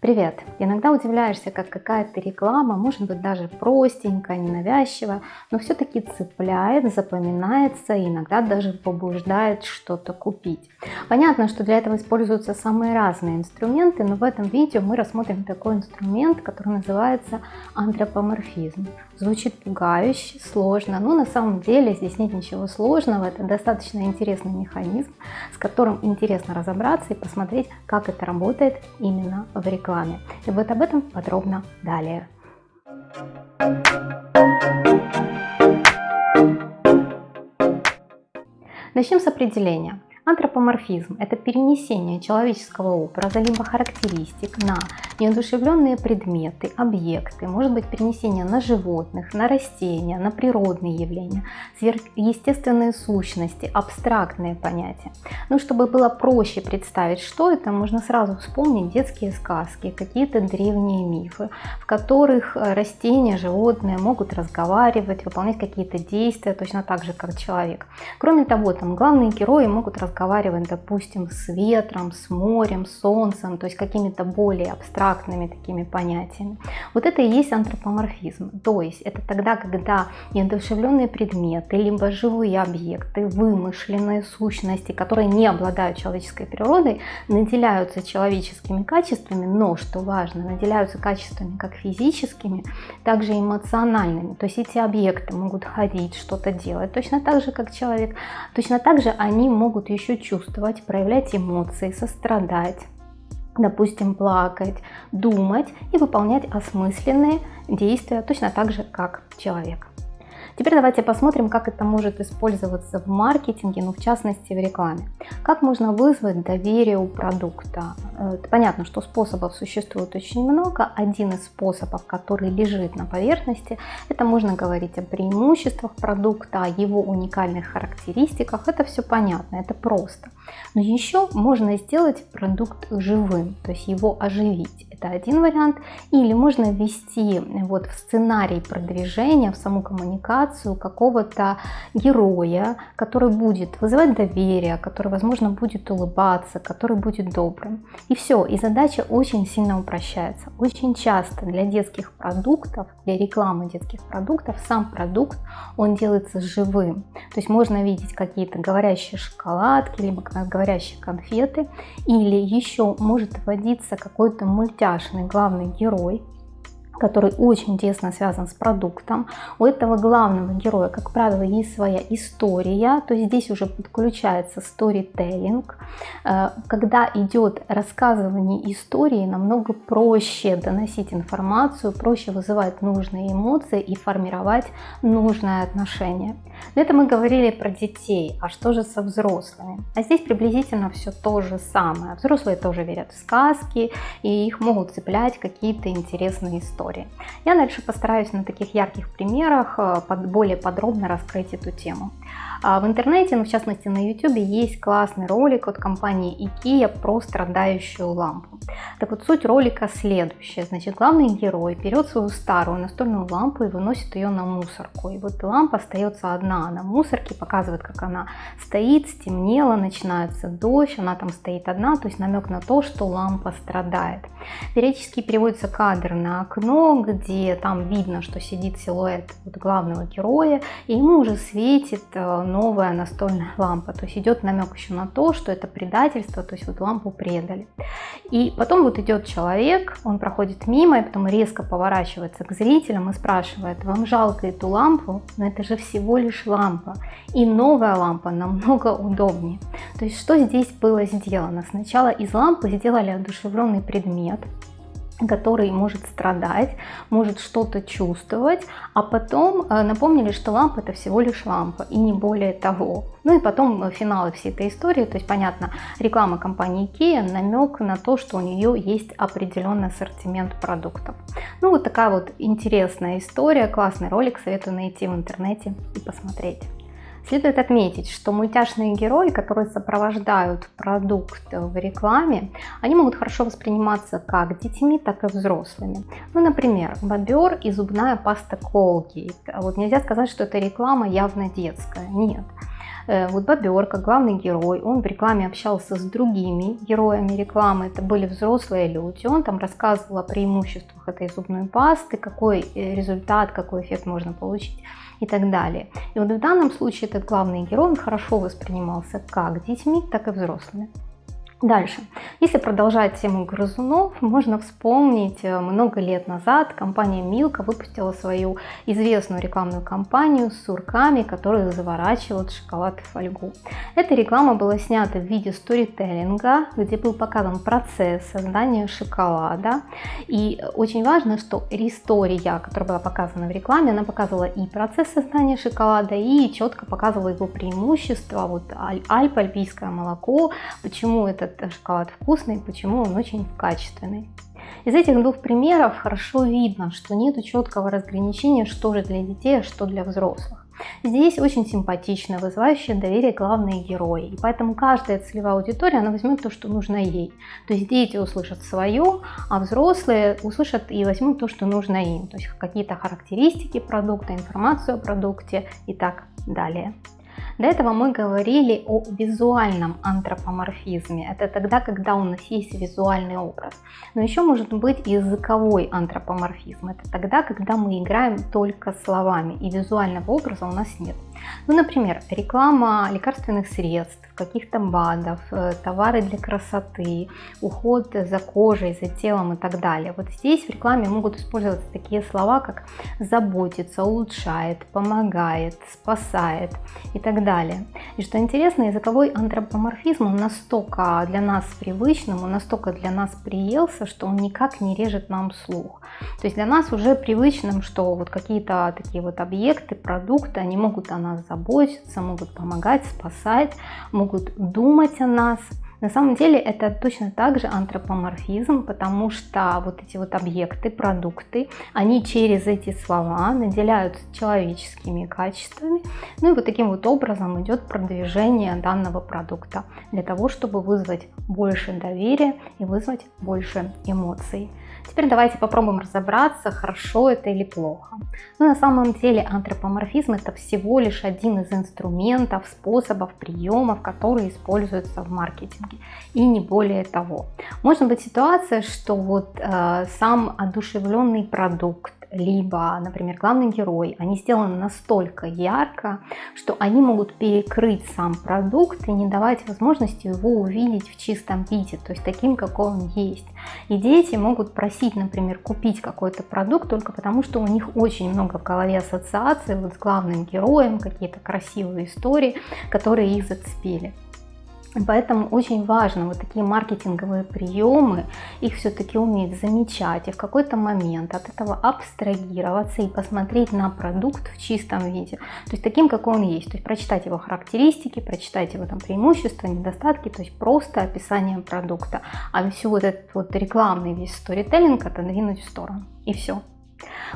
Привет! Иногда удивляешься, как какая-то реклама, может быть даже простенькая, ненавязчивая, но все-таки цепляет, запоминается и иногда даже побуждает что-то купить. Понятно, что для этого используются самые разные инструменты, но в этом видео мы рассмотрим такой инструмент, который называется антропоморфизм. Звучит пугающе, сложно, но на самом деле здесь нет ничего сложного, это достаточно интересный механизм, с которым интересно разобраться и посмотреть, как это работает именно в рекламе рекламе. И вот об этом подробно далее. Начнем с определения. Антропоморфизм – это перенесение человеческого образа либо характеристик на неодушевленные предметы, объекты, может быть перенесение на животных, на растения, на природные явления, сверхъестественные сущности, абстрактные понятия. Ну, чтобы было проще представить, что это, можно сразу вспомнить детские сказки, какие-то древние мифы, в которых э, растения, животные могут разговаривать, выполнять какие-то действия, точно так же, как человек. Кроме того, там главные герои могут разговаривать допустим, с ветром, с морем, солнцем, то есть какими-то более абстрактными такими понятиями. Вот это и есть антропоморфизм. То есть это тогда, когда неодушевленные предметы, либо живые объекты, вымышленные сущности, которые не обладают человеческой природой, наделяются человеческими качествами, но, что важно, наделяются качествами как физическими, так же эмоциональными. То есть эти объекты могут ходить, что-то делать, точно так же, как человек. Точно так же они могут еще чувствовать, проявлять эмоции, сострадать, допустим, плакать, думать и выполнять осмысленные действия точно так же, как человек. Теперь давайте посмотрим, как это может использоваться в маркетинге, ну в частности в рекламе. Как можно вызвать доверие у продукта? Э, понятно, что способов существует очень много. Один из способов, который лежит на поверхности, это можно говорить о преимуществах продукта, о его уникальных характеристиках. Это все понятно, это просто. Но еще можно сделать продукт живым, то есть его оживить. Это один вариант. Или можно ввести вот в сценарий продвижения, в саму коммуникацию какого-то героя, который будет вызывать доверие, который, возможно, будет улыбаться, который будет добрым. И все. И задача очень сильно упрощается. Очень часто для детских продуктов, для рекламы детских продуктов, сам продукт, он делается живым. То есть можно видеть какие-то говорящие шоколадки, либо говорящие конфеты, или еще может вводиться какой-то мультяшный главный герой, который очень тесно связан с продуктом. У этого главного героя, как правило, есть своя история, то есть здесь уже подключается storytelling. Э, когда идет рассказывание истории, намного проще доносить информацию, проще вызывать нужные эмоции и формировать нужное отношение. Но это мы говорили про детей, а что же со взрослыми? А здесь приблизительно все то же самое. Взрослые тоже верят в сказки, и их могут цеплять какие-то интересные истории истории. Я дальше постараюсь на таких ярких примерах э, более подробно раскрыть эту тему. А в интернете, ну в частности на YouTube, есть классный ролик от компании IKEA про страдающую лампу. Так вот, суть ролика следующая. Значит, главный герой берет свою старую настольную лампу и выносит ее на мусорку. И вот лампа остается одна на мусорке, показывает, как она стоит, стемнело, начинается дождь, она там стоит одна, то есть намек на то, что лампа страдает. Периодически переводится кадр на окно, где там видно, что сидит силуэт вот главного героя, и ему уже светит новая настольная лампа. То есть идет намек еще на то, что это предательство, то есть вот лампу предали. И потом вот идет человек, он проходит мимо, и потом резко поворачивается к зрителям и спрашивает, вам жалко эту лампу? Но это же всего лишь лампа. И новая лампа намного удобнее. То есть что здесь было сделано? Сначала из лампы сделали одушевленный предмет, который может страдать, может что-то чувствовать, а потом э, напомнили, что лампа это всего лишь лампа и не более того. Ну и потом э, финалы всей этой истории, то есть понятно, реклама компании IKEA, намек на то, что у нее есть определенный ассортимент продуктов. Ну вот такая вот интересная история, классный ролик, советую найти в интернете и посмотреть. Следует отметить, что мультяшные герои, которые сопровождают продукт в рекламе, они могут хорошо восприниматься как детьми, так и взрослыми. Ну, например, бобер и зубная паста Colgate. Вот нельзя сказать, что эта реклама явно детская. Нет. Э, вот Боберка, главный герой, он в рекламе общался с другими героями рекламы, это были взрослые люди, он там рассказывал о преимуществах этой зубной пасты, какой э, результат, какой эффект можно получить и так далее. И вот в данном случае этот главный герой, он хорошо воспринимался как детьми, так и взрослыми. Дальше. Если продолжать тему грызунов, можно вспомнить, э, много лет назад компания Милка выпустила свою известную рекламную кампанию с сурками, которые заворачивают шоколад в фольгу. Эта реклама была снята в виде сторителлинга, где был показан процесс создания шоколада. И очень важно, что история, которая была показана в рекламе, она показывала и процесс создания шоколада, и четко показывала его преимущества. Вот Альп, альпийское молоко, почему это этот шоколад вкусный, почему он очень качественный. Из этих двух примеров хорошо видно, что нет четкого разграничения, что же для детей, а что для взрослых. Здесь очень симпатично, вызывающие доверие главные герои. И поэтому каждая целевая аудитория, она возьмет то, что нужно ей. То есть дети услышат свое, а взрослые услышат и возьмут то, что нужно им. То есть какие-то характеристики продукта, информацию о продукте и так далее. До этого мы говорили о визуальном антропоморфизме. Это тогда, когда у нас есть визуальный образ. Но еще может быть языковой антропоморфизм. Это тогда, когда мы играем только словами и визуального образа у нас нет. Ну, например, реклама лекарственных средств, каких-то БАДов, э, товары для красоты, уход за кожей, за телом и так далее. Вот здесь в рекламе могут использоваться такие слова, как заботится, улучшает, помогает, спасает и так далее. И что интересно, языковой антропоморфизм настолько для нас привычным, он настолько для нас приелся, что он никак не режет нам слух. То есть для нас уже привычным, что вот какие-то такие вот объекты, продукты, они могут о нас заботиться, могут помогать, спасать, могут думать о нас. На самом деле это точно так же антропоморфизм, потому что вот эти вот объекты, продукты, они через эти слова наделяются человеческими качествами. Ну и вот таким вот образом идет продвижение данного продукта для того, чтобы вызвать больше доверия и вызвать больше эмоций. Теперь давайте попробуем разобраться, хорошо это или плохо. Но ну, на самом деле антропоморфизм это всего лишь один из инструментов, способов, приемов, которые используются в маркетинге. И не более того. Может быть ситуация, что вот э, сам одушевленный продукт, либо, например, главный герой, они сделаны настолько ярко, что они могут перекрыть сам продукт и не давать возможности его увидеть в чистом виде, то есть таким, какой он есть. И дети могут просить, например, купить какой-то продукт только потому, что у них очень много в голове ассоциаций вот с главным героем, какие-то красивые истории, которые их зацепили. Поэтому очень важно вот такие маркетинговые приемы, их все-таки уметь замечать и в какой-то момент от этого абстрагироваться и посмотреть на продукт в чистом виде. То есть таким, какой он есть. То есть прочитать его характеристики, прочитать его там преимущества, недостатки, то есть просто описание продукта. А всю вот этот вот рекламный весь сторителлинг отодвинуть в сторону. И все.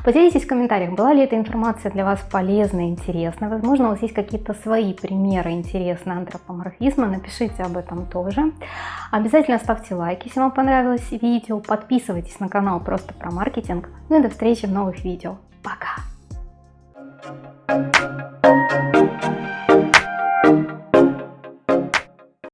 Поделитесь в комментариях, была ли эта информация для вас полезна интересна. Возможно, у вас есть какие-то свои примеры интересного антропоморфизма. Напишите об этом тоже. Обязательно ставьте лайк, если вам понравилось видео. Подписывайтесь на канал просто про маркетинг. Ну и до встречи в новых видео. Пока!